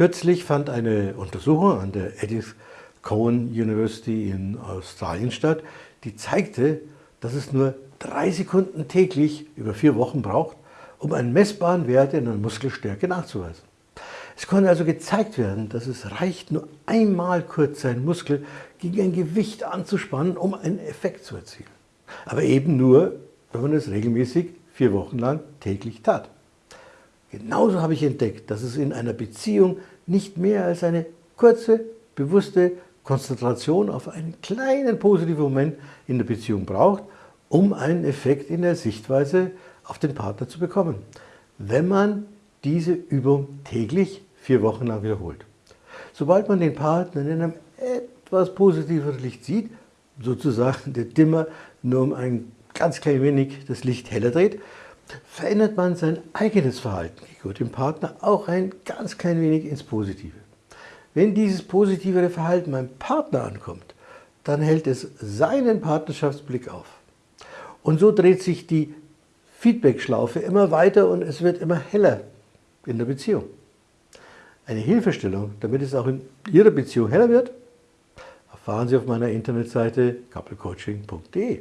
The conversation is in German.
Kürzlich fand eine Untersuchung an der Edith Cowan University in Australien statt, die zeigte, dass es nur drei Sekunden täglich über vier Wochen braucht, um einen messbaren Wert in der Muskelstärke nachzuweisen. Es konnte also gezeigt werden, dass es reicht, nur einmal kurz seinen Muskel gegen ein Gewicht anzuspannen, um einen Effekt zu erzielen. Aber eben nur, wenn man es regelmäßig vier Wochen lang täglich tat. Genauso habe ich entdeckt, dass es in einer Beziehung nicht mehr als eine kurze, bewusste Konzentration auf einen kleinen positiven Moment in der Beziehung braucht, um einen Effekt in der Sichtweise auf den Partner zu bekommen, wenn man diese Übung täglich vier Wochen lang wiederholt. Sobald man den Partner in einem etwas positiveren Licht sieht, sozusagen der Dimmer nur um ein ganz klein wenig das Licht heller dreht, verändert man sein eigenes Verhalten gegenüber dem Partner auch ein ganz klein wenig ins Positive. Wenn dieses positivere Verhalten beim Partner ankommt, dann hält es seinen Partnerschaftsblick auf. Und so dreht sich die Feedback-Schlaufe immer weiter und es wird immer heller in der Beziehung. Eine Hilfestellung, damit es auch in Ihrer Beziehung heller wird, erfahren Sie auf meiner Internetseite couplecoaching.de.